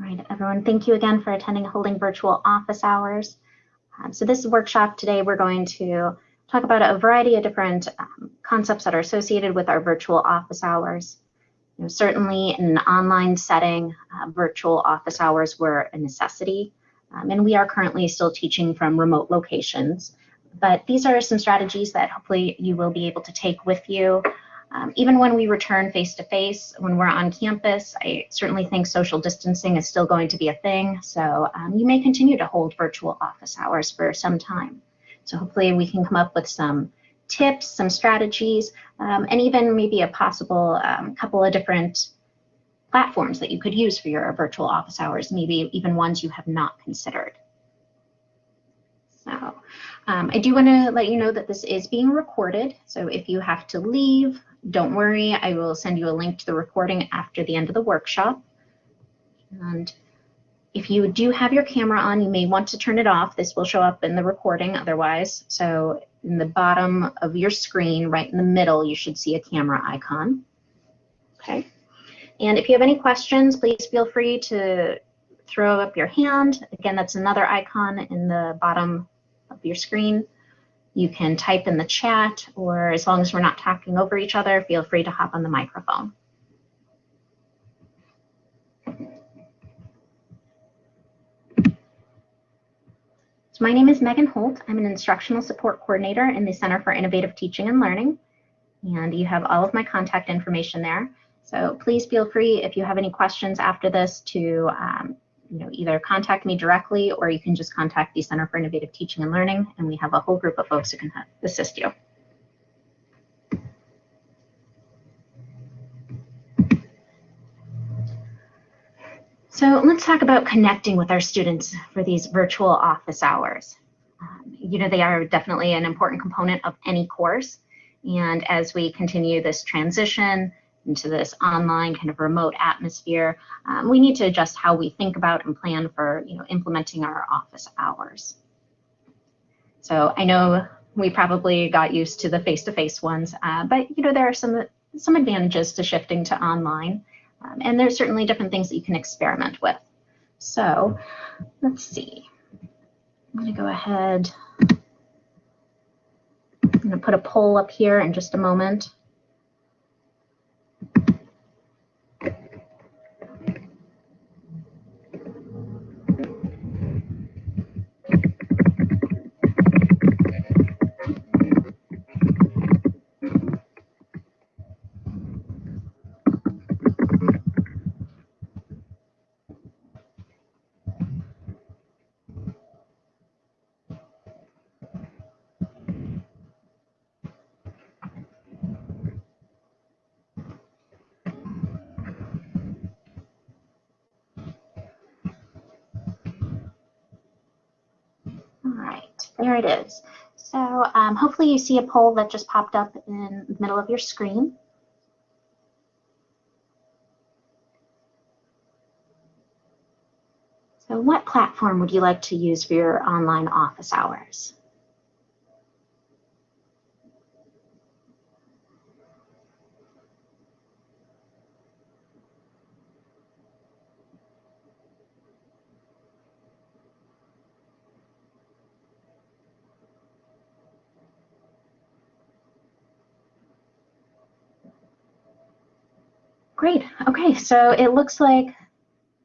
All right, everyone, thank you again for attending Holding Virtual Office Hours. Um, so this workshop today, we're going to talk about a variety of different um, concepts that are associated with our virtual office hours. You know, certainly in an online setting, uh, virtual office hours were a necessity, um, and we are currently still teaching from remote locations. But these are some strategies that hopefully you will be able to take with you um, even when we return face to face, when we're on campus, I certainly think social distancing is still going to be a thing. So um, you may continue to hold virtual office hours for some time. So hopefully we can come up with some tips, some strategies, um, and even maybe a possible um, couple of different platforms that you could use for your virtual office hours, maybe even ones you have not considered. So um, I do want to let you know that this is being recorded. So if you have to leave, don't worry, I will send you a link to the recording after the end of the workshop. And if you do have your camera on, you may want to turn it off. This will show up in the recording otherwise. So in the bottom of your screen, right in the middle, you should see a camera icon. Okay. And if you have any questions, please feel free to throw up your hand. Again, that's another icon in the bottom of your screen. You can type in the chat, or as long as we're not talking over each other, feel free to hop on the microphone. So my name is Megan Holt. I'm an instructional support coordinator in the Center for Innovative Teaching and Learning. And you have all of my contact information there. So please feel free if you have any questions after this to um, you know, either contact me directly or you can just contact the Center for Innovative Teaching and Learning, and we have a whole group of folks who can assist you. So let's talk about connecting with our students for these virtual office hours. Um, you know, they are definitely an important component of any course. And as we continue this transition, into this online kind of remote atmosphere, um, we need to adjust how we think about and plan for you know, implementing our office hours. So I know we probably got used to the face-to-face -face ones, uh, but you know there are some some advantages to shifting to online, um, and there's certainly different things that you can experiment with. So let's see. I'm going to go ahead. I'm going to put a poll up here in just a moment. There it is. So um, hopefully you see a poll that just popped up in the middle of your screen. So what platform would you like to use for your online office hours? Great. Okay, so it looks like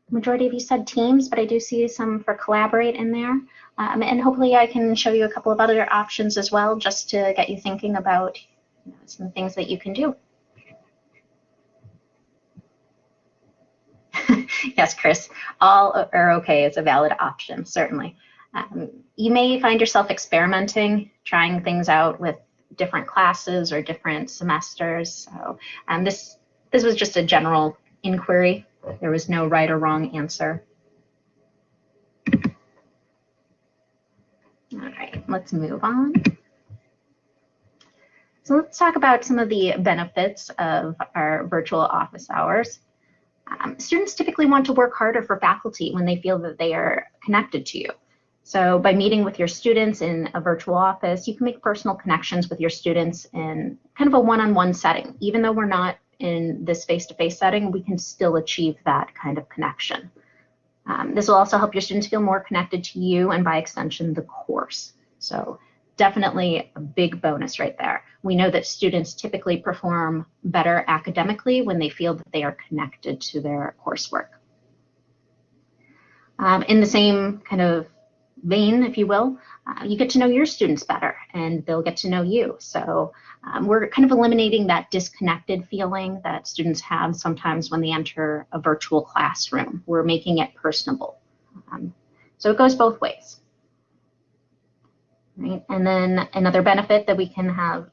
majority of you said Teams, but I do see some for Collaborate in there. Um, and hopefully I can show you a couple of other options as well, just to get you thinking about you know, some things that you can do. yes, Chris, all are okay is a valid option, certainly. Um, you may find yourself experimenting, trying things out with different classes or different semesters. So um, this this was just a general inquiry. There was no right or wrong answer. All right, let's move on. So let's talk about some of the benefits of our virtual office hours. Um, students typically want to work harder for faculty when they feel that they are connected to you. So by meeting with your students in a virtual office, you can make personal connections with your students in kind of a one-on-one -on -one setting, even though we're not in this face-to-face -face setting, we can still achieve that kind of connection. Um, this will also help your students feel more connected to you and by extension, the course. So definitely a big bonus right there. We know that students typically perform better academically when they feel that they are connected to their coursework. Um, in the same kind of vein, if you will, uh, you get to know your students better and they'll get to know you. So um, we're kind of eliminating that disconnected feeling that students have sometimes when they enter a virtual classroom. We're making it personable. Um, so it goes both ways. Right? And then another benefit that we can have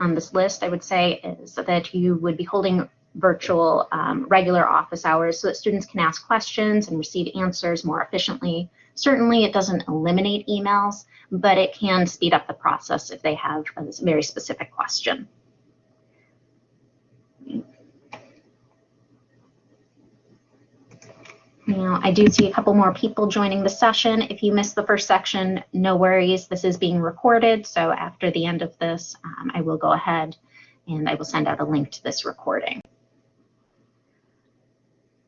on this list, I would say, is that you would be holding virtual um, regular office hours so that students can ask questions and receive answers more efficiently. Certainly it doesn't eliminate emails, but it can speed up the process if they have a very specific question. Now, I do see a couple more people joining the session. If you missed the first section, no worries. This is being recorded. So after the end of this, um, I will go ahead and I will send out a link to this recording.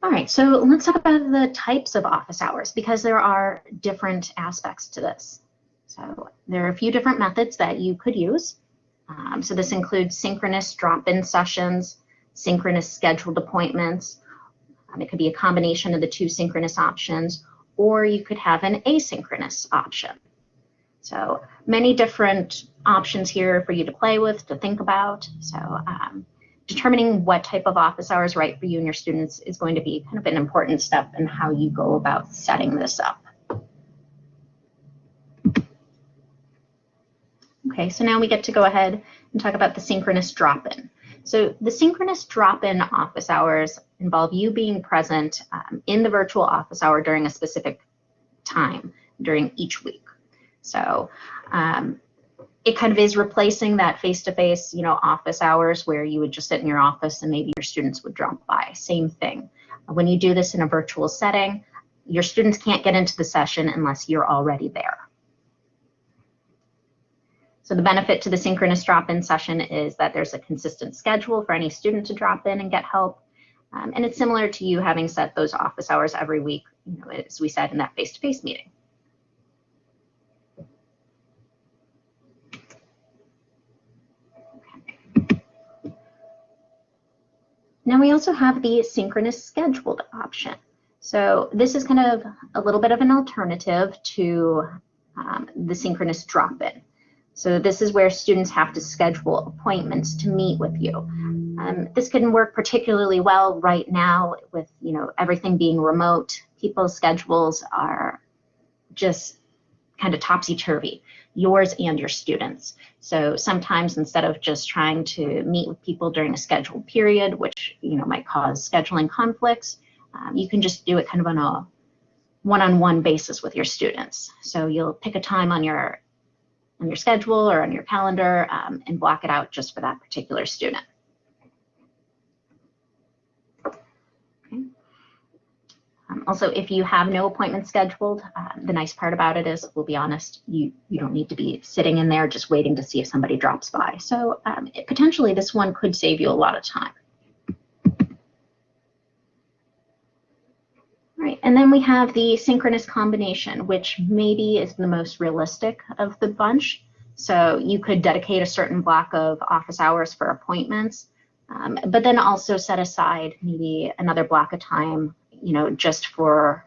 All right, so let's talk about the types of office hours because there are different aspects to this. So there are a few different methods that you could use. Um, so this includes synchronous drop-in sessions, synchronous scheduled appointments. Um, it could be a combination of the two synchronous options, or you could have an asynchronous option. So many different options here for you to play with, to think about. So um, determining what type of office hours right for you and your students is going to be kind of an important step in how you go about setting this up. Okay, so now we get to go ahead and talk about the synchronous drop-in. So the synchronous drop-in office hours involve you being present um, in the virtual office hour during a specific time during each week. So um, it kind of is replacing that face-to-face, -face, you know, office hours where you would just sit in your office and maybe your students would drop by. Same thing. When you do this in a virtual setting, your students can't get into the session unless you're already there. So the benefit to the synchronous drop-in session is that there's a consistent schedule for any student to drop in and get help. Um, and it's similar to you having set those office hours every week, you know, as we said in that face-to-face -face meeting. Now we also have the synchronous scheduled option. So this is kind of a little bit of an alternative to um, the synchronous drop-in. So this is where students have to schedule appointments to meet with you. Um, this can work particularly well right now with you know everything being remote. People's schedules are just kind of topsy-turvy, yours and your students. So sometimes instead of just trying to meet with people during a scheduled period, which you know might cause scheduling conflicts, um, you can just do it kind of on a one-on-one -on -one basis with your students. So you'll pick a time on your on your schedule or on your calendar um, and block it out just for that particular student. Um, also, if you have no appointment scheduled, uh, the nice part about it is, we'll be honest, you, you don't need to be sitting in there just waiting to see if somebody drops by. So um, it, potentially this one could save you a lot of time. Right, and then we have the synchronous combination, which maybe is the most realistic of the bunch. So you could dedicate a certain block of office hours for appointments, um, but then also set aside maybe another block of time you know, just for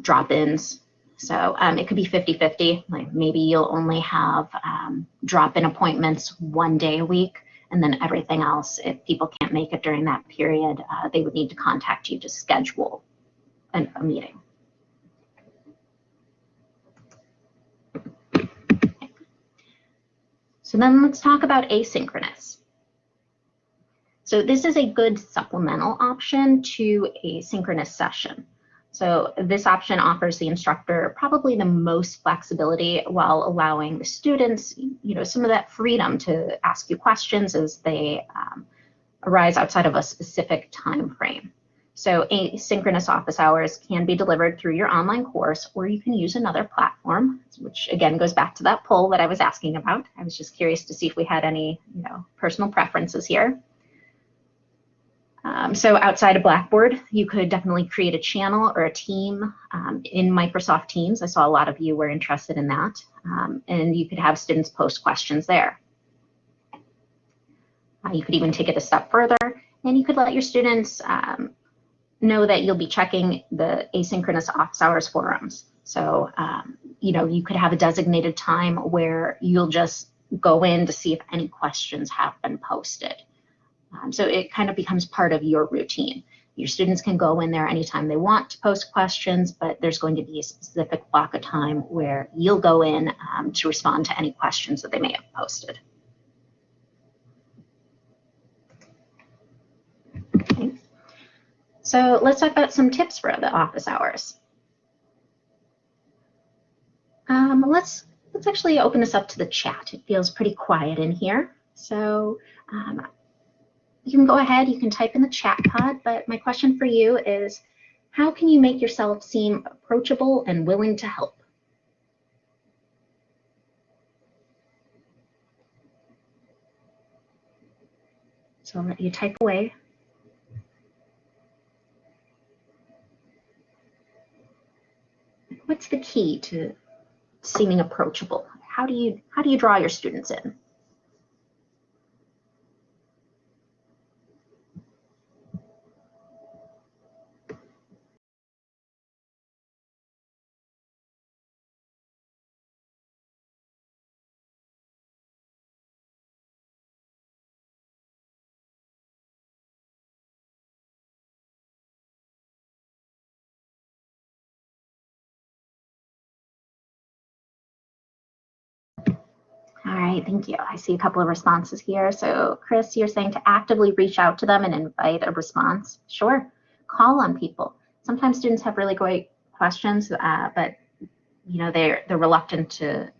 drop-ins. So um, it could be 50-50, like maybe you'll only have um, drop-in appointments one day a week, and then everything else, if people can't make it during that period, uh, they would need to contact you to schedule an, a meeting. So then let's talk about asynchronous. So this is a good supplemental option to a synchronous session. So this option offers the instructor probably the most flexibility while allowing the students, you know, some of that freedom to ask you questions as they um, arise outside of a specific time frame. So asynchronous office hours can be delivered through your online course, or you can use another platform, which again goes back to that poll that I was asking about. I was just curious to see if we had any, you know, personal preferences here. Um, so outside of Blackboard, you could definitely create a channel or a team um, in Microsoft Teams. I saw a lot of you were interested in that. Um, and you could have students post questions there. Uh, you could even take it a step further and you could let your students um, know that you'll be checking the asynchronous office hours forums. So, um, you know, you could have a designated time where you'll just go in to see if any questions have been posted. Um, so it kind of becomes part of your routine. Your students can go in there anytime they want to post questions, but there's going to be a specific block of time where you'll go in um, to respond to any questions that they may have posted. Okay. So let's talk about some tips for the office hours. Um, let's let's actually open this up to the chat. It feels pretty quiet in here. So um, you can go ahead, you can type in the chat pod, but my question for you is, how can you make yourself seem approachable and willing to help? So I'll let you type away. What's the key to seeming approachable? How do you how do you draw your students in? Thank you. I see a couple of responses here. So Chris, you're saying to actively reach out to them and invite a response. Sure, call on people. Sometimes students have really great questions, uh, but you know they're they're reluctant to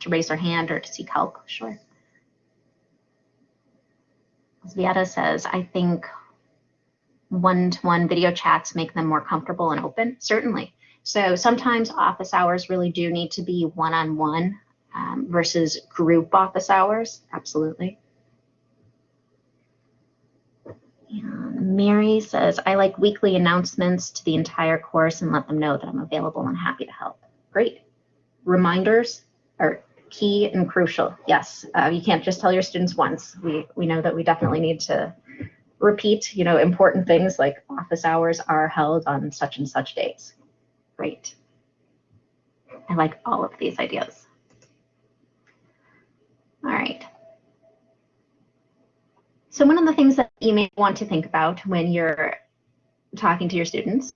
to raise their hand or to seek help. Sure. Vieta says, I think one-to-one -one video chats make them more comfortable and open. Certainly. So sometimes office hours really do need to be one-on-one. -on -one um, versus group office hours. Absolutely. Mary says, I like weekly announcements to the entire course and let them know that I'm available and happy to help. Great. Reminders are key and crucial. Yes, uh, you can't just tell your students once. We, we know that we definitely need to repeat, you know, important things like office hours are held on such and such days. Great. I like all of these ideas. All right. So one of the things that you may want to think about when you're talking to your students.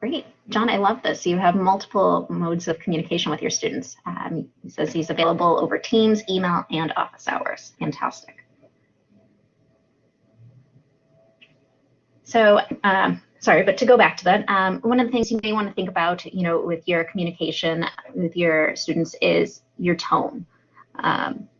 Great. John, I love this. You have multiple modes of communication with your students. Um, he says he's available over Teams, email, and office hours. Fantastic. So um, sorry, but to go back to that, um, one of the things you may want to think about, you know, with your communication with your students is your tone. Um,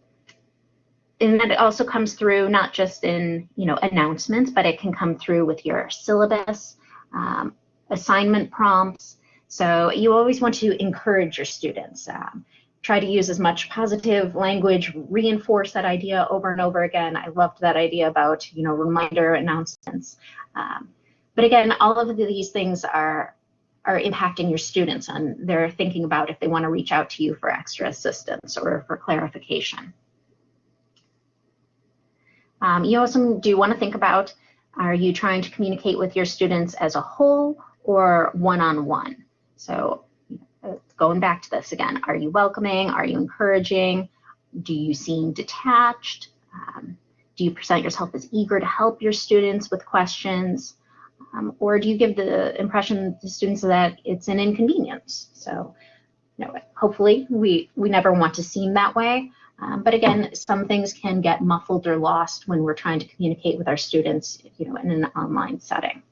and that it also comes through not just in, you know, announcements, but it can come through with your syllabus, um, assignment prompts. So you always want to encourage your students. Um, try to use as much positive language, reinforce that idea over and over again. I loved that idea about, you know, reminder announcements. Um, but again, all of these things are are impacting your students and they're thinking about if they want to reach out to you for extra assistance or for clarification. Um, you also do want to think about, are you trying to communicate with your students as a whole or one-on-one? -on -one? So going back to this again, are you welcoming? Are you encouraging? Do you seem detached? Um, do you present yourself as eager to help your students with questions? Um, or do you give the impression to students that it's an inconvenience? So, you know, hopefully we, we never want to seem that way. Um, but again, some things can get muffled or lost when we're trying to communicate with our students, you know, in an online setting.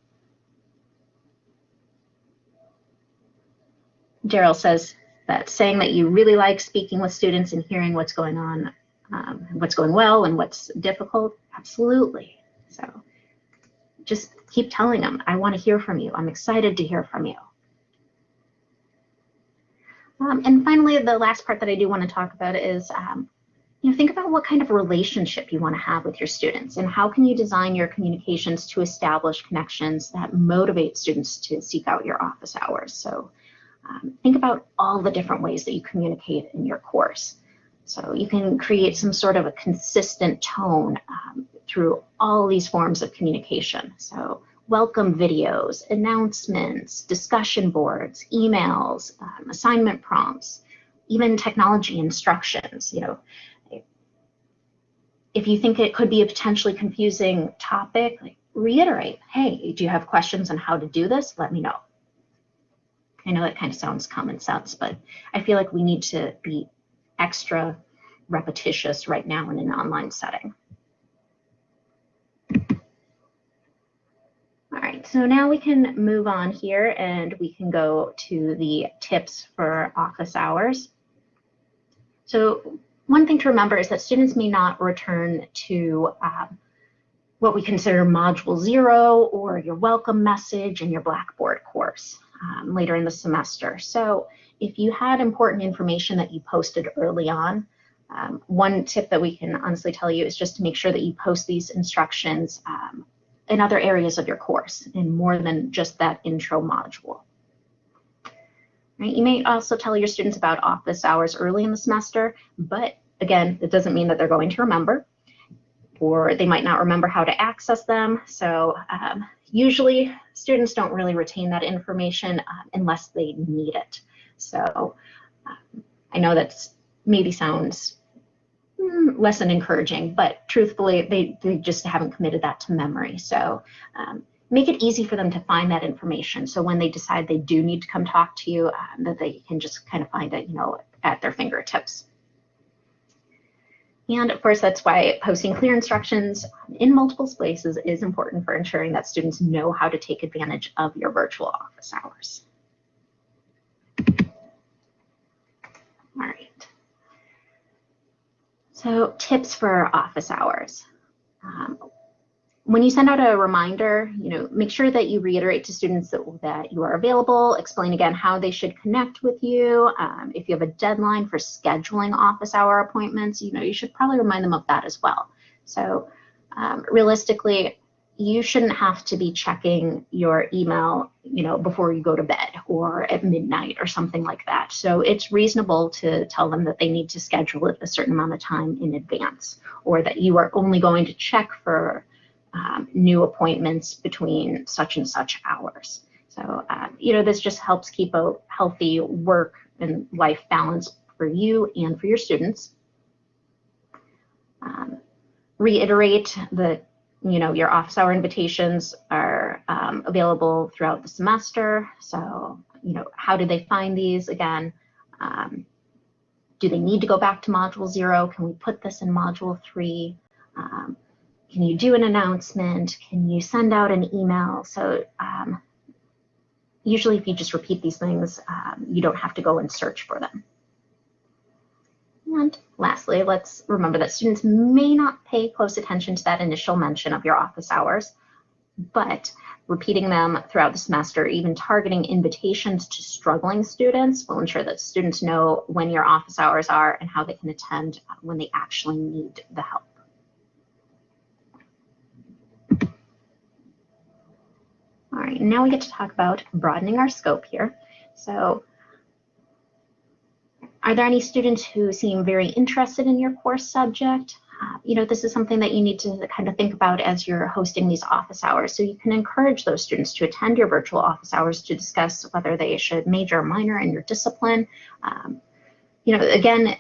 Daryl says that saying that you really like speaking with students and hearing what's going on, um, what's going well and what's difficult, absolutely. So just keep telling them, I want to hear from you. I'm excited to hear from you. Um, and finally, the last part that I do want to talk about is um, you know, think about what kind of relationship you want to have with your students and how can you design your communications to establish connections that motivate students to seek out your office hours. So um, think about all the different ways that you communicate in your course. So you can create some sort of a consistent tone um, through all these forms of communication. So welcome videos, announcements, discussion boards, emails, um, assignment prompts, even technology instructions. You know, if you think it could be a potentially confusing topic, like reiterate, hey, do you have questions on how to do this? Let me know. I know it kind of sounds common sense, but I feel like we need to be extra repetitious right now in an online setting. All right, so now we can move on here and we can go to the tips for office hours. So one thing to remember is that students may not return to um, what we consider module zero or your welcome message in your Blackboard course um, later in the semester. So if you had important information that you posted early on, um, one tip that we can honestly tell you is just to make sure that you post these instructions um, in other areas of your course in more than just that intro module. Right? You may also tell your students about office hours early in the semester, but again, it doesn't mean that they're going to remember or they might not remember how to access them. So um, usually students don't really retain that information uh, unless they need it. So um, I know that maybe sounds Mm, less than encouraging, but truthfully, they, they just haven't committed that to memory. So um, make it easy for them to find that information. So when they decide they do need to come talk to you, um, that they can just kind of find it, you know, at their fingertips. And of course, that's why posting clear instructions in multiple places is important for ensuring that students know how to take advantage of your virtual office hours. All right. So tips for office hours. Um, when you send out a reminder, you know, make sure that you reiterate to students that, that you are available, explain again how they should connect with you. Um, if you have a deadline for scheduling office hour appointments, you know, you should probably remind them of that as well. So um, realistically, you shouldn't have to be checking your email, you know, before you go to bed or at midnight or something like that. So it's reasonable to tell them that they need to schedule it a certain amount of time in advance or that you are only going to check for um, new appointments between such and such hours. So, uh, you know, this just helps keep a healthy work and life balance for you and for your students. Um, reiterate that, you know, your office hour invitations are um, available throughout the semester. So, you know, how do they find these? Again, um, do they need to go back to module zero? Can we put this in module three? Um, can you do an announcement? Can you send out an email? So um, usually if you just repeat these things, um, you don't have to go and search for them. And lastly, let's remember that students may not pay close attention to that initial mention of your office hours, but repeating them throughout the semester, even targeting invitations to struggling students will ensure that students know when your office hours are and how they can attend when they actually need the help. All right, now we get to talk about broadening our scope here. So are there any students who seem very interested in your course subject? Uh, you know, this is something that you need to kind of think about as you're hosting these office hours. So you can encourage those students to attend your virtual office hours to discuss whether they should major or minor in your discipline. Um, you know, again,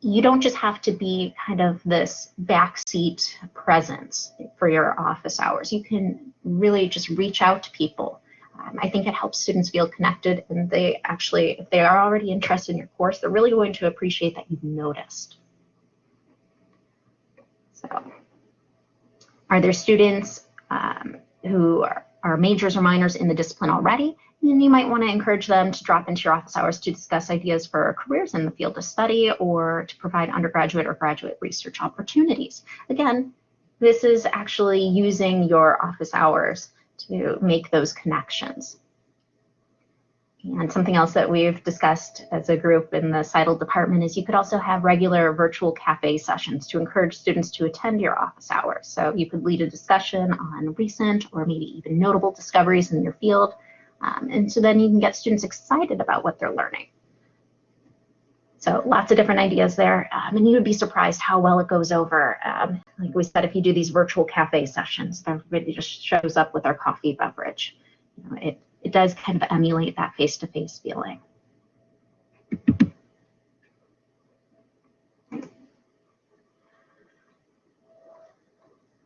you don't just have to be kind of this backseat presence for your office hours. You can really just reach out to people um, I think it helps students feel connected and they actually, if they are already interested in your course, they're really going to appreciate that you've noticed. So are there students um, who are, are majors or minors in the discipline already? And you might want to encourage them to drop into your office hours to discuss ideas for careers in the field of study or to provide undergraduate or graduate research opportunities. Again, this is actually using your office hours to make those connections. And something else that we've discussed as a group in the CITL department is you could also have regular virtual cafe sessions to encourage students to attend your office hours. So you could lead a discussion on recent or maybe even notable discoveries in your field. Um, and so then you can get students excited about what they're learning. So lots of different ideas there. Um, and you would be surprised how well it goes over. Um, like we said, if you do these virtual cafe sessions, everybody just shows up with their coffee beverage. You know, it it does kind of emulate that face-to-face feeling.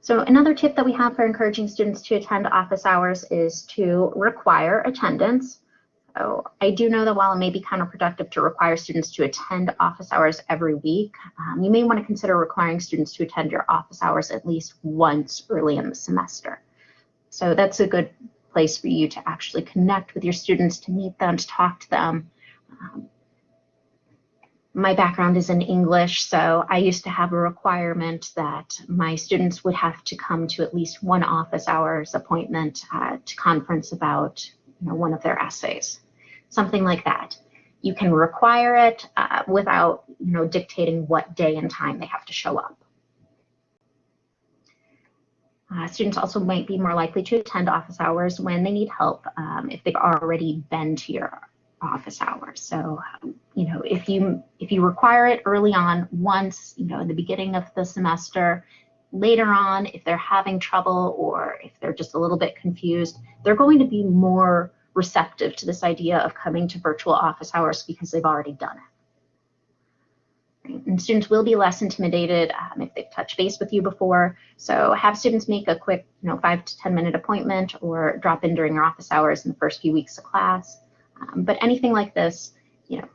So another tip that we have for encouraging students to attend office hours is to require attendance. So I do know that while it may be counterproductive to require students to attend office hours every week, um, you may want to consider requiring students to attend your office hours at least once early in the semester. So that's a good place for you to actually connect with your students, to meet them, to talk to them. Um, my background is in English, so I used to have a requirement that my students would have to come to at least one office hours appointment uh, to conference about you know, one of their essays, something like that. You can require it uh, without you know, dictating what day and time they have to show up. Uh, students also might be more likely to attend office hours when they need help um, if they've already been to your office hours. So, um, you know, if you if you require it early on, once, you know, in the beginning of the semester, later on, if they're having trouble or if they're just a little bit confused, they're going to be more receptive to this idea of coming to virtual office hours because they've already done it. And students will be less intimidated um, if they've touched base with you before. So have students make a quick, you know, five to 10 minute appointment or drop in during your office hours in the first few weeks of class. Um, but anything like this, you know,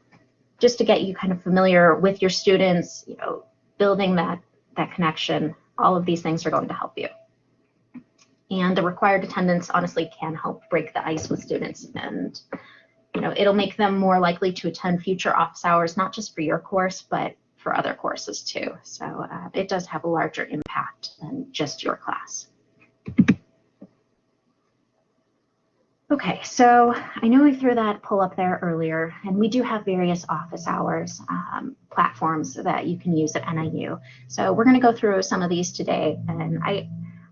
just to get you kind of familiar with your students, you know, building that, that connection, all of these things are going to help you. And the required attendance honestly can help break the ice with students and you know, it'll make them more likely to attend future office hours, not just for your course, but for other courses too. So uh, it does have a larger impact than just your class. Okay, so I know we threw that pull up there earlier, and we do have various office hours um, platforms that you can use at NIU. So we're going to go through some of these today, and I,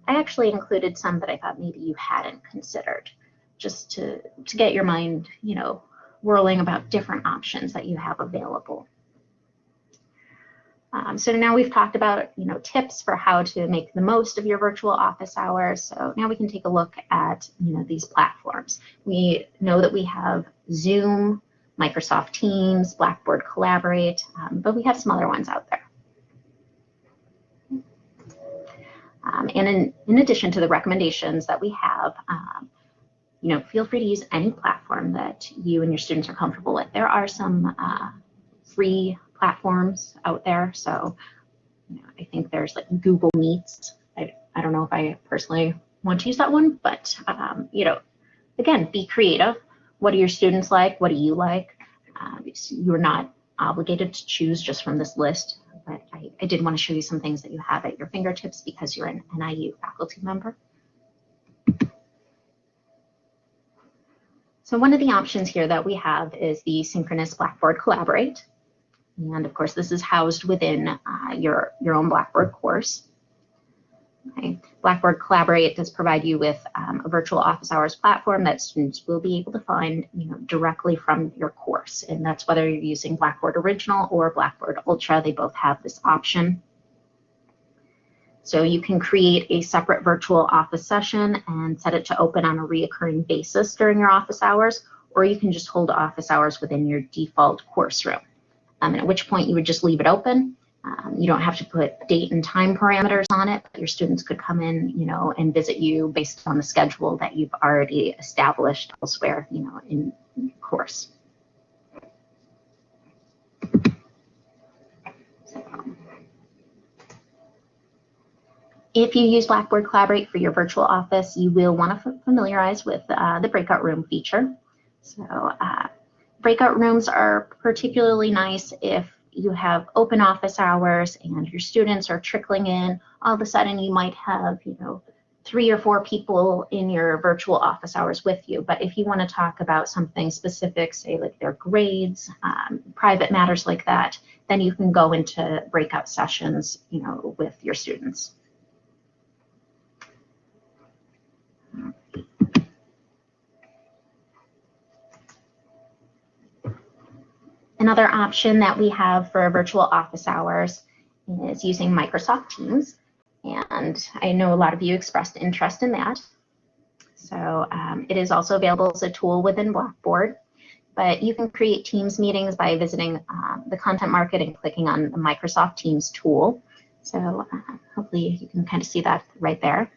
I actually included some that I thought maybe you hadn't considered just to, to get your mind, you know, whirling about different options that you have available. Um, so now we've talked about, you know, tips for how to make the most of your virtual office hours. So now we can take a look at, you know, these platforms. We know that we have Zoom, Microsoft Teams, Blackboard Collaborate, um, but we have some other ones out there. Um, and in, in addition to the recommendations that we have, um, you know, feel free to use any platform that you and your students are comfortable with. There are some uh, free platforms out there. So you know, I think there's like Google Meets. I, I don't know if I personally want to use that one, but um, you know, again, be creative. What do your students like? What do you like? Uh, you're not obligated to choose just from this list, but I, I did want to show you some things that you have at your fingertips because you're an NIU faculty member. So one of the options here that we have is the synchronous Blackboard Collaborate. And of course, this is housed within uh, your, your own Blackboard course. Okay. Blackboard Collaborate does provide you with um, a virtual office hours platform that students will be able to find you know, directly from your course. And that's whether you're using Blackboard Original or Blackboard Ultra, they both have this option. So you can create a separate virtual office session and set it to open on a reoccurring basis during your office hours, or you can just hold office hours within your default course room. Um, at which point you would just leave it open. Um, you don't have to put date and time parameters on it. but Your students could come in, you know, and visit you based on the schedule that you've already established elsewhere, you know, in course. If you use Blackboard Collaborate for your virtual office, you will want to familiarize with uh, the breakout room feature. So uh, breakout rooms are particularly nice if you have open office hours and your students are trickling in. All of a sudden you might have, you know, three or four people in your virtual office hours with you. But if you want to talk about something specific, say like their grades, um, private matters like that, then you can go into breakout sessions, you know, with your students. Another option that we have for virtual office hours is using Microsoft Teams. And I know a lot of you expressed interest in that. So um, it is also available as a tool within Blackboard. But you can create Teams meetings by visiting uh, the content market and clicking on the Microsoft Teams tool. So uh, hopefully you can kind of see that right there.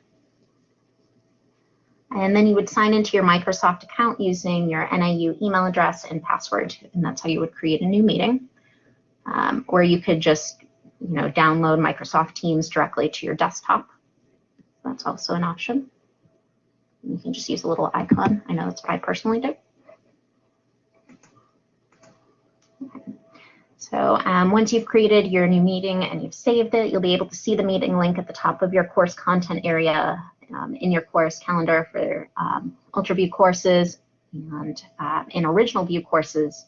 And then you would sign into your Microsoft account using your NIU email address and password, and that's how you would create a new meeting. Um, or you could just, you know, download Microsoft Teams directly to your desktop. That's also an option. You can just use a little icon. I know that's what I personally do. So um, once you've created your new meeting and you've saved it, you'll be able to see the meeting link at the top of your course content area um, in your course calendar for um, UltraView courses and uh, in original view courses,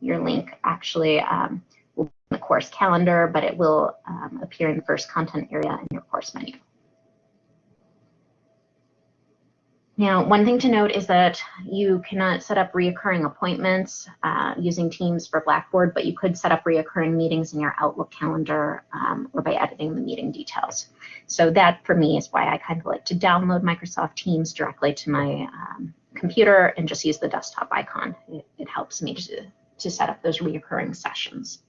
your link actually um, will be in the course calendar, but it will um, appear in the first content area in your course menu. Now, one thing to note is that you cannot set up reoccurring appointments uh, using Teams for Blackboard, but you could set up reoccurring meetings in your Outlook calendar um, or by editing the meeting details. So that for me is why I kind of like to download Microsoft Teams directly to my um, computer and just use the desktop icon. It, it helps me to, to set up those reoccurring sessions.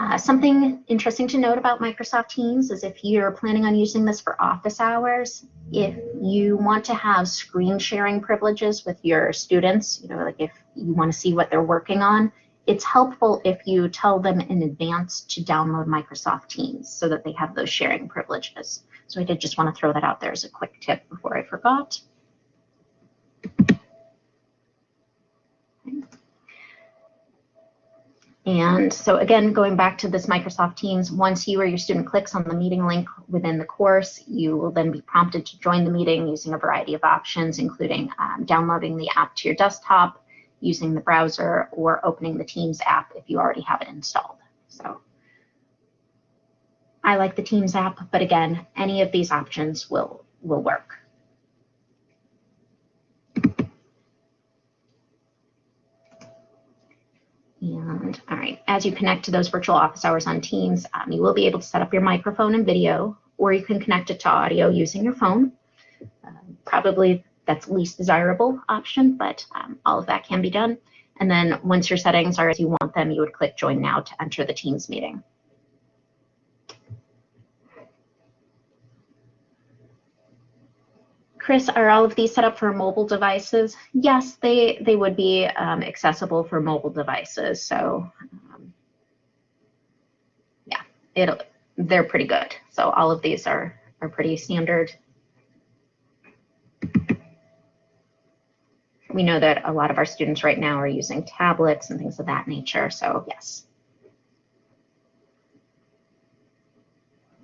Uh, something interesting to note about Microsoft Teams is if you're planning on using this for office hours, if you want to have screen sharing privileges with your students, you know, like if you want to see what they're working on, it's helpful if you tell them in advance to download Microsoft Teams so that they have those sharing privileges. So I did just want to throw that out there as a quick tip before I forgot. And so again, going back to this Microsoft Teams, once you or your student clicks on the meeting link within the course, you will then be prompted to join the meeting using a variety of options, including um, downloading the app to your desktop, using the browser, or opening the Teams app if you already have it installed. So I like the Teams app, but again, any of these options will, will work. And all right, as you connect to those virtual office hours on Teams, um, you will be able to set up your microphone and video, or you can connect it to audio using your phone. Uh, probably that's least desirable option, but um, all of that can be done. And then once your settings are as you want them, you would click join now to enter the Teams meeting. Chris, are all of these set up for mobile devices? Yes, they, they would be um, accessible for mobile devices. So um, yeah, it'll, they're pretty good. So all of these are, are pretty standard. We know that a lot of our students right now are using tablets and things of that nature. So yes.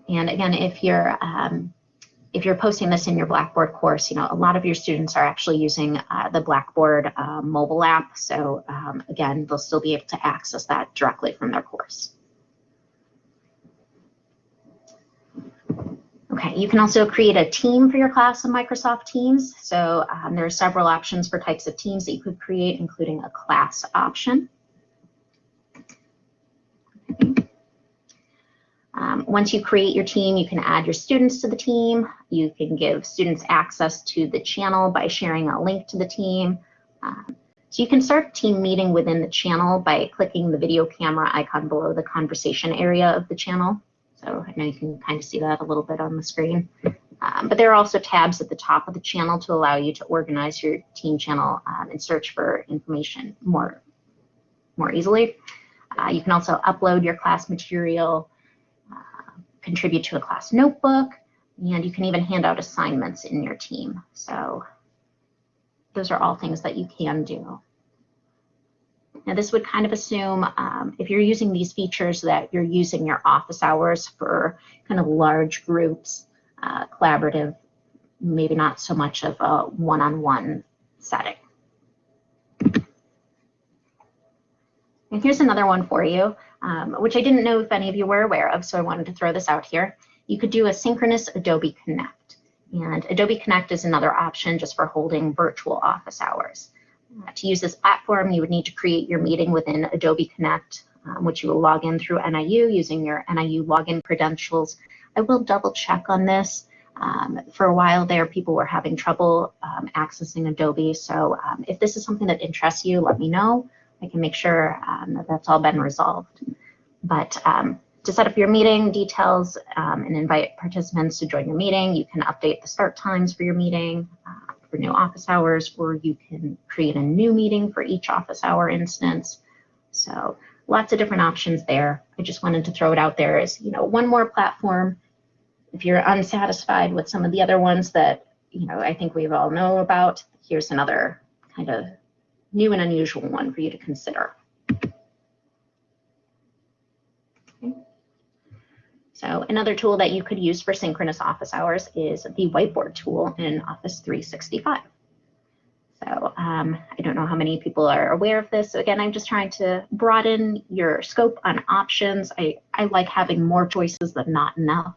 And again, if you're um, if you're posting this in your Blackboard course, you know, a lot of your students are actually using uh, the Blackboard uh, mobile app. So um, again, they'll still be able to access that directly from their course. Okay, you can also create a team for your class in Microsoft Teams. So um, there are several options for types of teams that you could create, including a class option. Um, once you create your team, you can add your students to the team. You can give students access to the channel by sharing a link to the team. Um, so you can start a team meeting within the channel by clicking the video camera icon below the conversation area of the channel. So I know you can kind of see that a little bit on the screen. Um, but there are also tabs at the top of the channel to allow you to organize your team channel um, and search for information more, more easily. Uh, you can also upload your class material contribute to a class notebook, and you can even hand out assignments in your team. So those are all things that you can do. Now this would kind of assume um, if you're using these features that you're using your office hours for kind of large groups. uh, collaborative, maybe not so much of a one-on-one setting. And here's another one for you, um, which I didn't know if any of you were aware of, so I wanted to throw this out here. You could do a synchronous Adobe Connect. And Adobe Connect is another option just for holding virtual office hours. Uh, to use this platform, you would need to create your meeting within Adobe Connect, um, which you will log in through NIU using your NIU login credentials. I will double check on this. Um, for a while there, people were having trouble um, accessing Adobe. So um, if this is something that interests you, let me know. I can make sure um, that that's all been resolved. But um, to set up your meeting details um, and invite participants to join your meeting, you can update the start times for your meeting uh, for new office hours, or you can create a new meeting for each office hour instance. So lots of different options there. I just wanted to throw it out there as, you know, one more platform. If you're unsatisfied with some of the other ones that, you know, I think we've all know about, here's another kind of new and unusual one for you to consider. Okay. So another tool that you could use for synchronous office hours is the whiteboard tool in Office 365. So um, I don't know how many people are aware of this. So again, I'm just trying to broaden your scope on options. I, I like having more choices than not enough.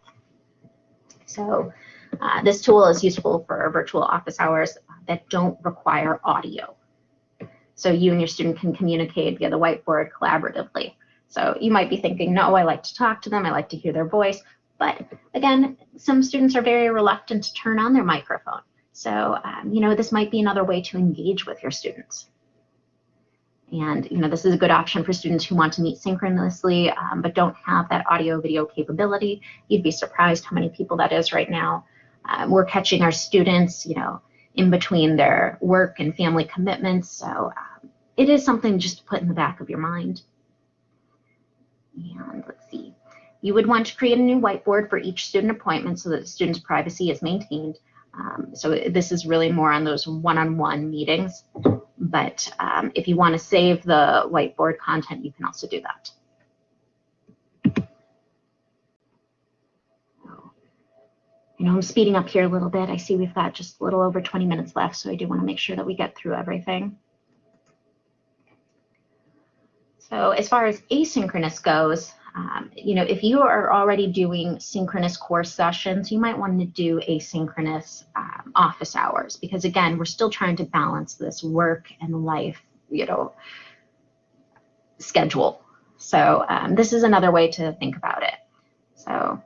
So uh, this tool is useful for virtual office hours that don't require audio. So you and your student can communicate via the whiteboard collaboratively. So you might be thinking, no, I like to talk to them. I like to hear their voice. But again, some students are very reluctant to turn on their microphone. So, um, you know, this might be another way to engage with your students. And, you know, this is a good option for students who want to meet synchronously, um, but don't have that audio video capability. You'd be surprised how many people that is right now. Um, we're catching our students, you know, in between their work and family commitments. So um, it is something just to put in the back of your mind. And let's see. You would want to create a new whiteboard for each student appointment so that the student's privacy is maintained. Um, so this is really more on those one-on-one -on -one meetings. But um, if you want to save the whiteboard content, you can also do that. You know, I'm speeding up here a little bit. I see we've got just a little over 20 minutes left, so I do want to make sure that we get through everything. So as far as asynchronous goes, um, you know, if you are already doing synchronous course sessions, you might want to do asynchronous um, office hours because again, we're still trying to balance this work and life, you know, schedule. So um, this is another way to think about it. So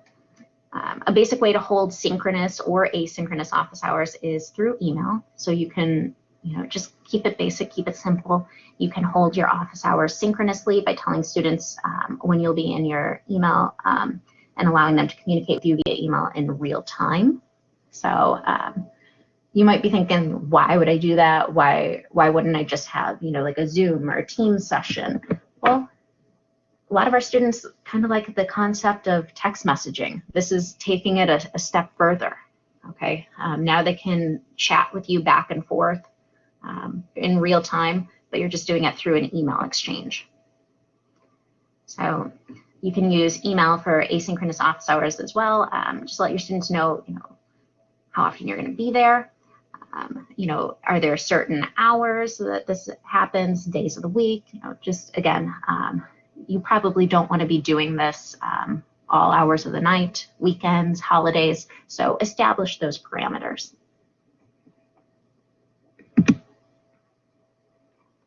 um, a basic way to hold synchronous or asynchronous office hours is through email. So you can you know, just keep it basic, keep it simple. You can hold your office hours synchronously by telling students um, when you'll be in your email um, and allowing them to communicate with you via email in real time. So um, you might be thinking, why would I do that? Why, why wouldn't I just have, you know, like a Zoom or a Teams session? Well, a lot of our students kind of like the concept of text messaging. This is taking it a, a step further. Okay, um, now they can chat with you back and forth um, in real time, but you're just doing it through an email exchange. So you can use email for asynchronous office hours as well. Um, just let your students know, you know, how often you're going to be there. Um, you know, are there certain hours that this happens, days of the week? You know, just again, um, you probably don't want to be doing this um, all hours of the night, weekends, holidays. So establish those parameters.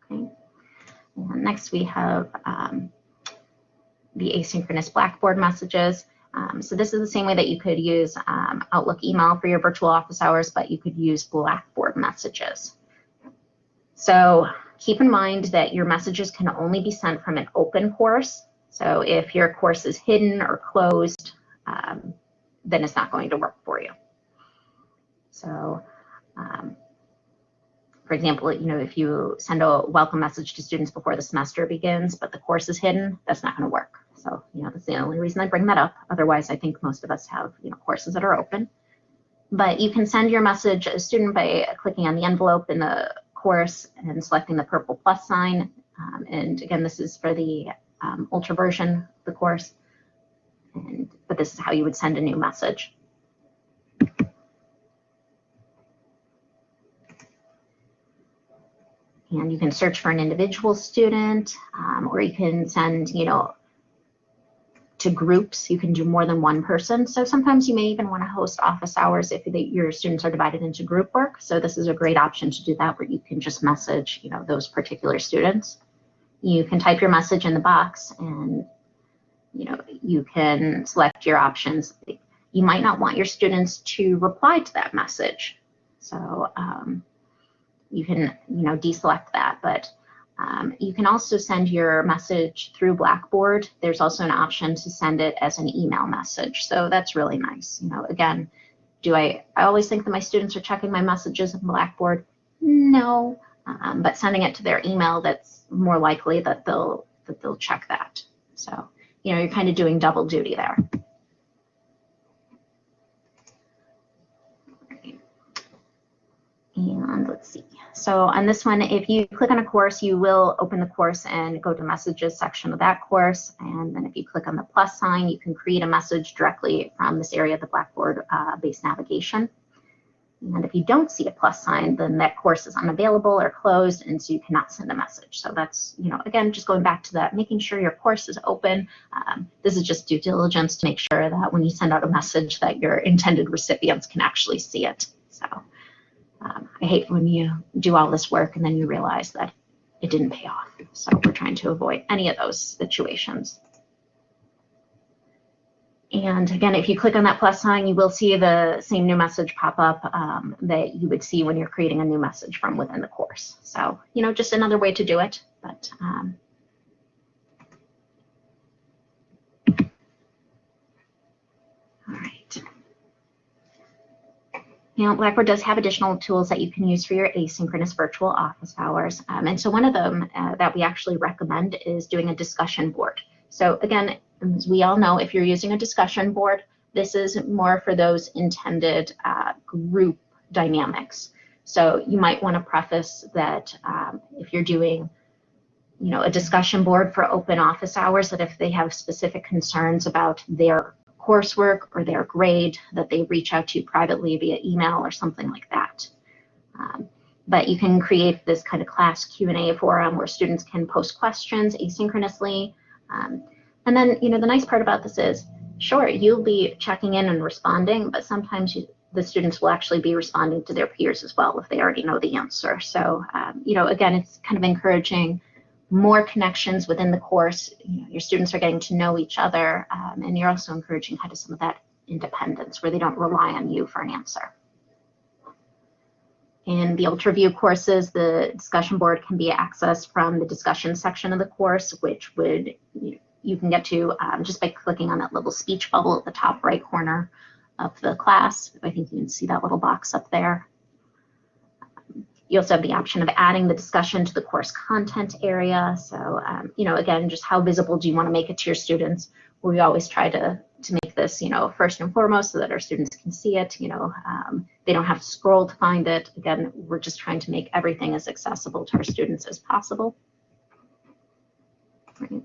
And next we have um, the asynchronous Blackboard messages. Um, so this is the same way that you could use um, Outlook email for your virtual office hours, but you could use Blackboard messages. So keep in mind that your messages can only be sent from an open course. So if your course is hidden or closed, um, then it's not going to work for you. So um, for example, you know, if you send a welcome message to students before the semester begins, but the course is hidden, that's not going to work. So, you know, that's the only reason I bring that up. Otherwise, I think most of us have, you know, courses that are open. But you can send your message a student by clicking on the envelope in the course and selecting the purple plus sign. Um, and again, this is for the um, ultra version of the course. And, but this is how you would send a new message. And you can search for an individual student, um, or you can send, you know, to groups. You can do more than one person. So sometimes you may even want to host office hours if your students are divided into group work. So this is a great option to do that where you can just message, you know, those particular students. You can type your message in the box and, you know, you can select your options. You might not want your students to reply to that message. So um, you can, you know, deselect that, but um, you can also send your message through Blackboard. There's also an option to send it as an email message. So that's really nice. You know, again, do I, I always think that my students are checking my messages in Blackboard? No, um, but sending it to their email, that's more likely that they'll, that they'll check that. So, you know, you're kind of doing double duty there. And let's see. So on this one, if you click on a course, you will open the course and go to messages section of that course. And then if you click on the plus sign, you can create a message directly from this area of the Blackboard uh, navigation. And if you don't see a plus sign, then that course is unavailable or closed, and so you cannot send a message. So that's, you know, again, just going back to that, making sure your course is open. Um, this is just due diligence to make sure that when you send out a message that your intended recipients can actually see it. So. Um, I hate when you do all this work and then you realize that it didn't pay off. So we're trying to avoid any of those situations. And again, if you click on that plus sign, you will see the same new message pop up um, that you would see when you're creating a new message from within the course. So, you know, just another way to do it. But um, Now, Blackboard does have additional tools that you can use for your asynchronous virtual office hours. Um, and so one of them uh, that we actually recommend is doing a discussion board. So again, as we all know, if you're using a discussion board, this is more for those intended uh, group dynamics. So you might want to preface that um, if you're doing you know, a discussion board for open office hours, that if they have specific concerns about their coursework or their grade that they reach out to privately via email or something like that. Um, but you can create this kind of class Q&A forum where students can post questions asynchronously. Um, and then, you know, the nice part about this is, sure, you'll be checking in and responding, but sometimes you, the students will actually be responding to their peers as well if they already know the answer. So, um, you know, again, it's kind of encouraging more connections within the course. You know, your students are getting to know each other, um, and you're also encouraging kind of some of that independence where they don't rely on you for an answer. In the UltraView courses, the discussion board can be accessed from the discussion section of the course, which would you, you can get to um, just by clicking on that little speech bubble at the top right corner of the class. I think you can see that little box up there. You also have the option of adding the discussion to the course content area. So, um, you know, again, just how visible do you want to make it to your students? We always try to, to make this, you know, first and foremost so that our students can see it, you know, um, they don't have to scroll to find it. Again, we're just trying to make everything as accessible to our students as possible. Right.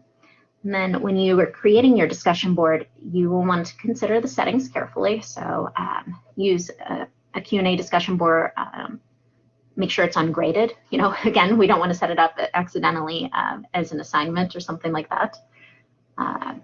And then when you are creating your discussion board, you will want to consider the settings carefully. So um, use a, a Q&A discussion board um, make sure it's ungraded. You know, again, we don't want to set it up accidentally um, as an assignment or something like that. Uh,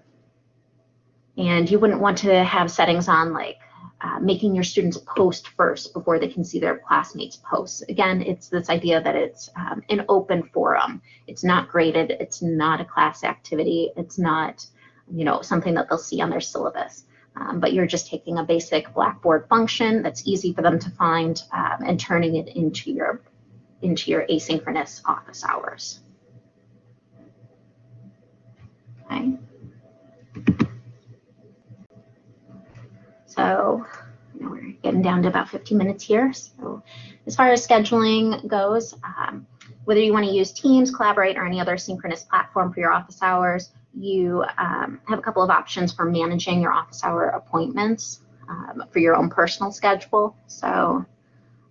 and you wouldn't want to have settings on like uh, making your students post first before they can see their classmates posts. Again, it's this idea that it's um, an open forum. It's not graded. It's not a class activity. It's not, you know, something that they'll see on their syllabus um, but you're just taking a basic Blackboard function that's easy for them to find um, and turning it into your into your asynchronous office hours. Okay. So we're getting down to about 15 minutes here. So as far as scheduling goes, um, whether you want to use Teams, Collaborate, or any other synchronous platform for your office hours, you um, have a couple of options for managing your office hour appointments um, for your own personal schedule. So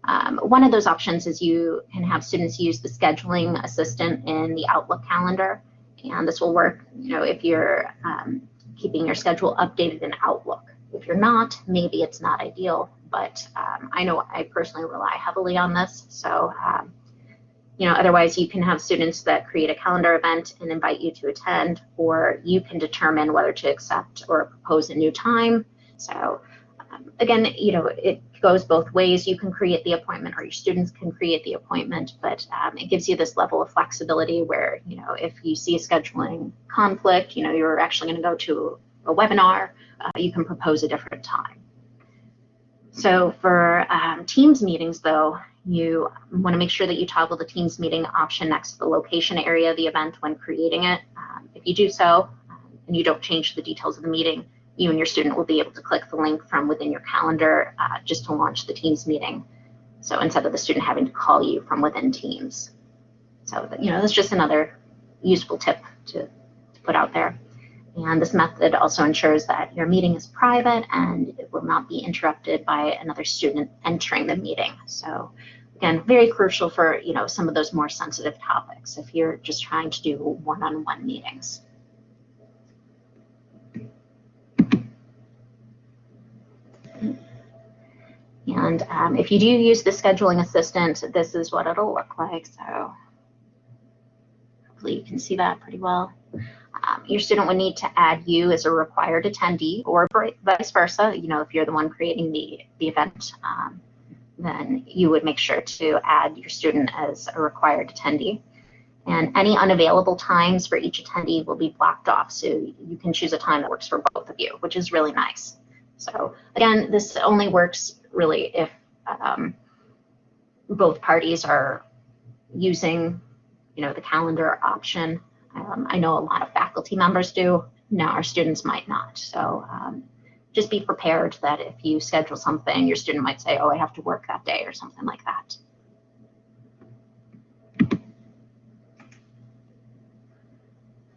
um, one of those options is you can have students use the scheduling assistant in the Outlook calendar. And this will work, you know, if you're um, keeping your schedule updated in Outlook. If you're not, maybe it's not ideal, but um, I know I personally rely heavily on this. So um, you know, otherwise you can have students that create a calendar event and invite you to attend, or you can determine whether to accept or propose a new time. So um, again, you know, it goes both ways. You can create the appointment or your students can create the appointment, but um, it gives you this level of flexibility where, you know, if you see a scheduling conflict, you know, you're actually going to go to a webinar, uh, you can propose a different time. So for um, Teams meetings, though, you want to make sure that you toggle the Teams meeting option next to the location area of the event when creating it. Um, if you do so, um, and you don't change the details of the meeting, you and your student will be able to click the link from within your calendar uh, just to launch the Teams meeting. So instead of the student having to call you from within Teams. So, you know, that's just another useful tip to, to put out there. And this method also ensures that your meeting is private and it will not be interrupted by another student entering the meeting. So again, very crucial for you know some of those more sensitive topics if you're just trying to do one-on-one -on -one meetings. And um, if you do use the scheduling assistant, this is what it'll look like. So hopefully you can see that pretty well. Um, your student would need to add you as a required attendee or vice versa. You know, if you're the one creating the, the event, um, then you would make sure to add your student as a required attendee. And any unavailable times for each attendee will be blocked off. So you can choose a time that works for both of you, which is really nice. So again, this only works really if um, both parties are using, you know, the calendar option um, I know a lot of faculty members do. Now our students might not. So um, just be prepared that if you schedule something, your student might say, oh, I have to work that day or something like that.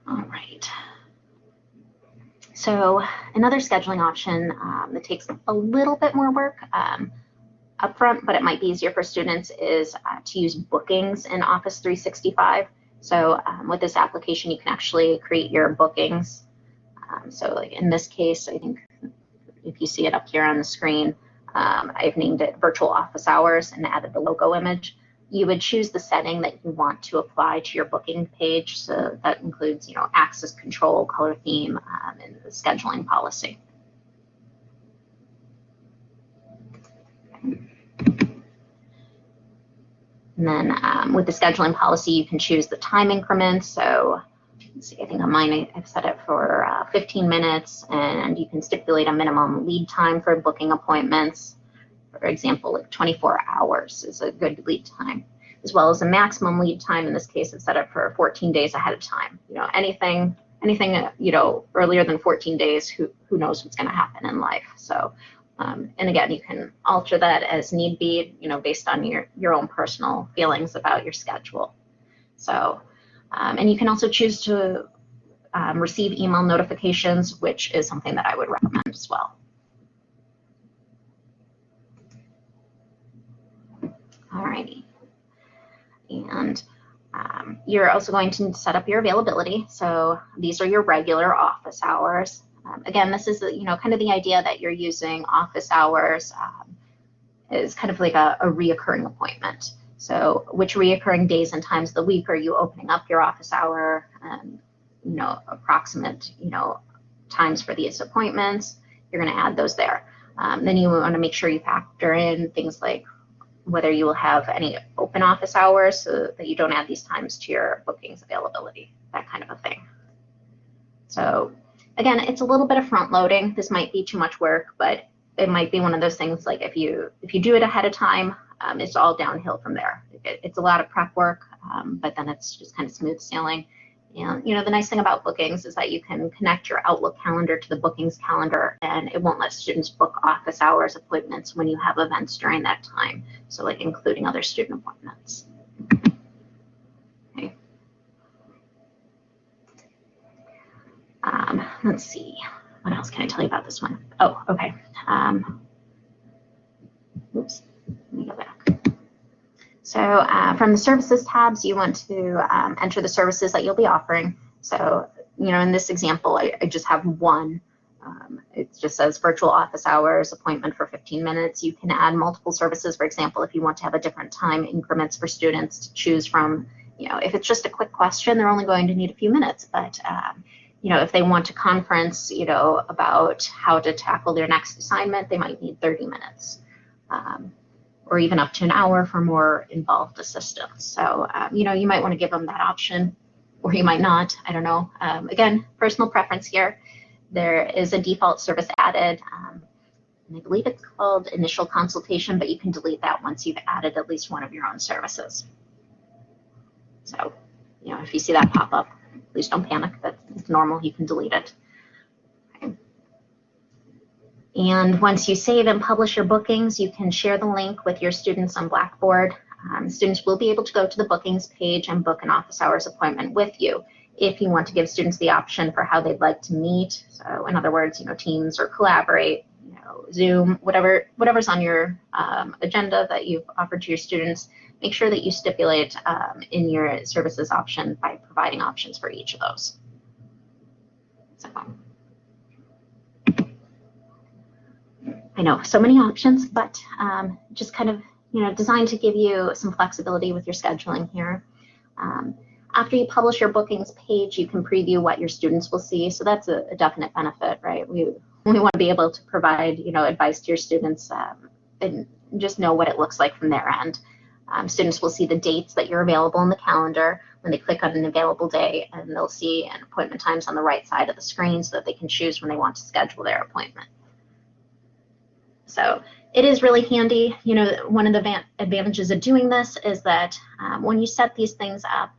All right. So another scheduling option um, that takes a little bit more work um, upfront, but it might be easier for students is uh, to use bookings in Office 365. So um, with this application, you can actually create your bookings. Um, so like in this case, I think if you see it up here on the screen, um, I've named it virtual office hours and added the logo image. You would choose the setting that you want to apply to your booking page. So that includes, you know, access control, color theme, um, and the scheduling policy. And then um, with the scheduling policy, you can choose the time increments. So see, I think on mine I've set it for uh, 15 minutes and you can stipulate a minimum lead time for booking appointments. For example, like 24 hours is a good lead time, as well as a maximum lead time. In this case, it's set up for 14 days ahead of time. You know, anything, anything, you know, earlier than 14 days, who, who knows what's going to happen in life. So um, and again, you can alter that as need be, you know, based on your, your own personal feelings about your schedule. So, um, and you can also choose to um, receive email notifications, which is something that I would recommend as well. Alrighty. And um, you're also going to set up your availability. So these are your regular office hours. Um, again, this is, you know, kind of the idea that you're using office hours um, is kind of like a, a reoccurring appointment. So which reoccurring days and times of the week are you opening up your office hour and, you know, approximate, you know, times for these appointments, you're going to add those there. Um, then you want to make sure you factor in things like whether you will have any open office hours so that you don't add these times to your bookings availability, that kind of a thing. So again, it's a little bit of front loading. This might be too much work, but it might be one of those things like if you if you do it ahead of time, um, it's all downhill from there. It, it's a lot of prep work, um, but then it's just kind of smooth sailing. And you know the nice thing about bookings is that you can connect your Outlook calendar to the bookings calendar, and it won't let students book office hours appointments when you have events during that time. So like including other student appointments. Um, let's see, what else can I tell you about this one? Oh, okay. Um, oops, let me go back. So uh, from the services tabs, you want to um, enter the services that you'll be offering. So, you know, in this example, I, I just have one Um, it just says virtual office hours, appointment for 15 minutes. You can add multiple services. For example, if you want to have a different time increments for students to choose from, you know, if it's just a quick question, they're only going to need a few minutes. But, um, you know, if they want to conference, you know, about how to tackle their next assignment, they might need 30 minutes. Um, or even up to an hour for more involved assistance. So, um, you know, you might want to give them that option or you might not, I don't know. Um, again, personal preference here. There is a default service added. Um, and I believe it's called initial consultation, but you can delete that once you've added at least one of your own services. So, you know, if you see that pop up, please don't panic. That's normal. You can delete it. And once you save and publish your bookings, you can share the link with your students on Blackboard. Um, students will be able to go to the bookings page and book an office hours appointment with you if you want to give students the option for how they'd like to meet. So in other words, you know, Teams or Collaborate, you know, Zoom, whatever, whatever's on your um, agenda that you've offered to your students, make sure that you stipulate um, in your services option by providing options for each of those. I know, so many options, but um, just kind of, you know, designed to give you some flexibility with your scheduling here. Um, after you publish your bookings page, you can preview what your students will see. So that's a, a definite benefit, right? We, we want to be able to provide, you know, advice to your students um, and just know what it looks like from their end. Um, students will see the dates that you're available in the calendar when they click on an available day, and they'll see an appointment times on the right side of the screen so that they can choose when they want to schedule their appointment. So it is really handy. You know, one of the advantages of doing this is that um, when you set these things up,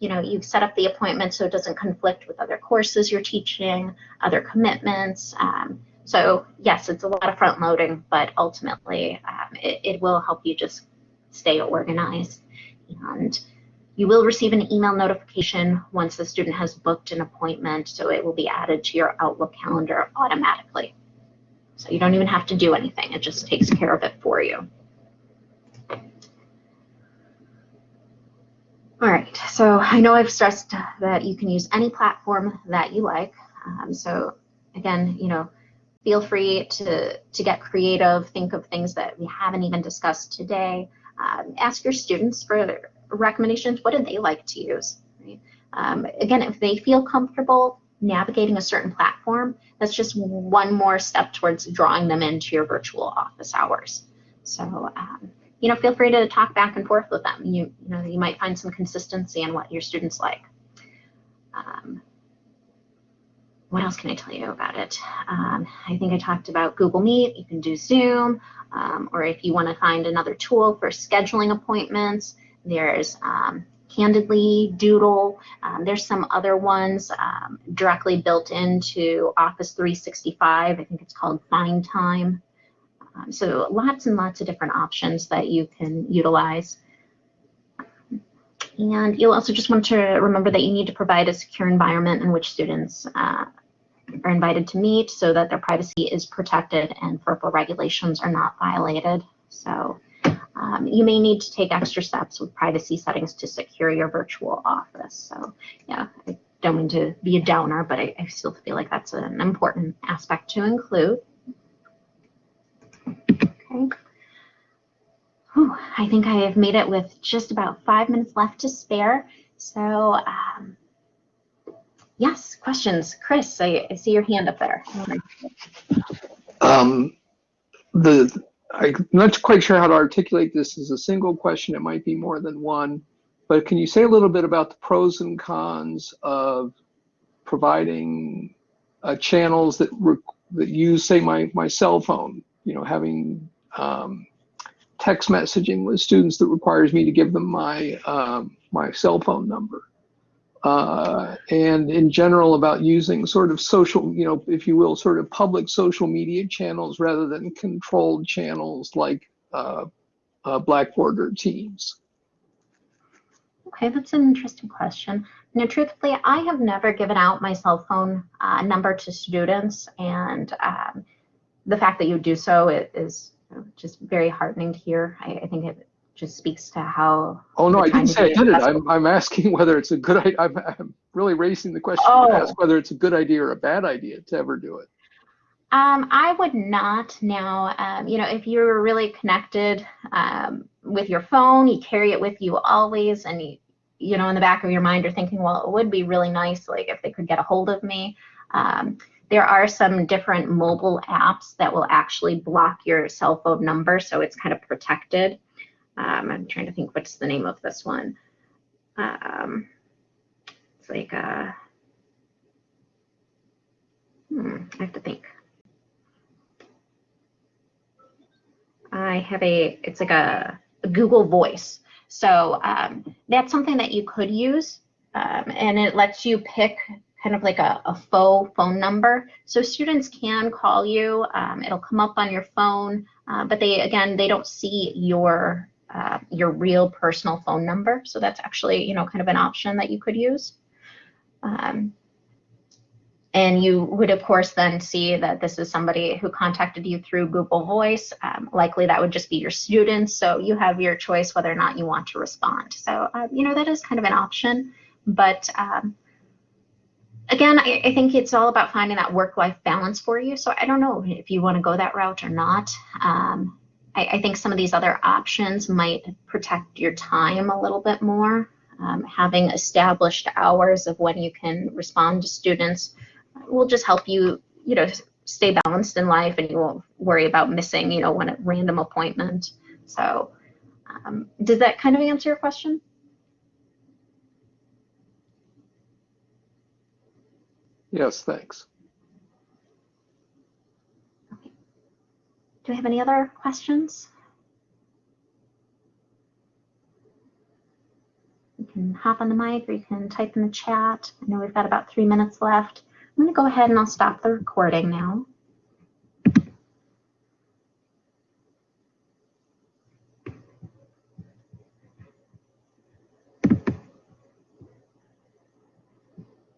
you know, you set up the appointment so it doesn't conflict with other courses you're teaching, other commitments. Um, so yes, it's a lot of front loading, but ultimately um, it, it will help you just stay organized. And you will receive an email notification once the student has booked an appointment, so it will be added to your Outlook calendar automatically. So you don't even have to do anything, it just takes care of it for you. All right, so I know I've stressed that you can use any platform that you like. Um, so again, you know, feel free to, to get creative, think of things that we haven't even discussed today. Um, ask your students for recommendations. What do they like to use? Um, again, if they feel comfortable navigating a certain platform, that's just one more step towards drawing them into your virtual office hours. So um, you know, feel free to talk back and forth with them. You, you know, you might find some consistency in what your students like. Um, what else can I tell you about it? Um, I think I talked about Google Meet. You can do Zoom, um, or if you want to find another tool for scheduling appointments, there's um, Calendly, Doodle. Um, there's some other ones um, directly built into Office 365. I think it's called Find Time. Um, so lots and lots of different options that you can utilize. And you'll also just want to remember that you need to provide a secure environment in which students uh, are invited to meet so that their privacy is protected and FERPA regulations are not violated. So um, you may need to take extra steps with privacy settings to secure your virtual office. So yeah, I don't mean to be a downer, but I, I still feel like that's an important aspect to include. Okay. Whew, I think I have made it with just about five minutes left to spare. So um, yes, questions. Chris, I, I, see your hand up there. Um, the I'm not quite sure how to articulate this as a single question. It might be more than one. But can you say a little bit about the pros and cons of providing uh, channels that that use, say, my my cell phone? You know, having um, text messaging with students that requires me to give them my um, my cell phone number. Uh, and in general about using sort of social, you know, if you will, sort of public social media channels rather than controlled channels like uh, uh, Blackboard or Teams. Okay, that's an interesting question. Now, truthfully, I have never given out my cell phone uh, number to students, and um, the fact that you do so is just very heartening to hear. I, I think it just speaks to how. Oh no, I didn't say I did it. I'm, I'm asking whether it's a good. I'm, I'm really raising the question oh. to ask whether it's a good idea or a bad idea to ever do it. Um, I would not now. Um, you know, if you're really connected um, with your phone, you carry it with you always, and you, you know, in the back of your mind, you're thinking, well, it would be really nice, like if they could get a hold of me. Um, there are some different mobile apps that will actually block your cell phone number, so it's kind of protected. Um, I'm trying to think what's the name of this one. Um, it's like a, hmm, I have to think. I have a, it's like a, a Google Voice. So um, that's something that you could use, um, and it lets you pick kind of like a, a, faux phone number. So students can call you. Um, it'll come up on your phone, uh, but they again they don't see your uh, your real personal phone number. So that's actually you know kind of an option that you could use. Um, and you would, of course, then see that this is somebody who contacted you through Google Voice. Um, likely that would just be your students. So you have your choice whether or not you want to respond. So, uh, you know, that is kind of an option. But um, again, I, I, think it's all about finding that work-life balance for you. So I don't know if you want to go that route or not. Um, I, I, think some of these other options might protect your time a little bit more. Um, having established hours of when you can respond to students will just help you, you know, stay balanced in life and you won't worry about missing, you know, one random appointment. So um, does that kind of answer your question? Yes, thanks. Do we have any other questions? You can hop on the mic or you can type in the chat. I know we've got about three minutes left. I'm going to go ahead and I'll stop the recording now.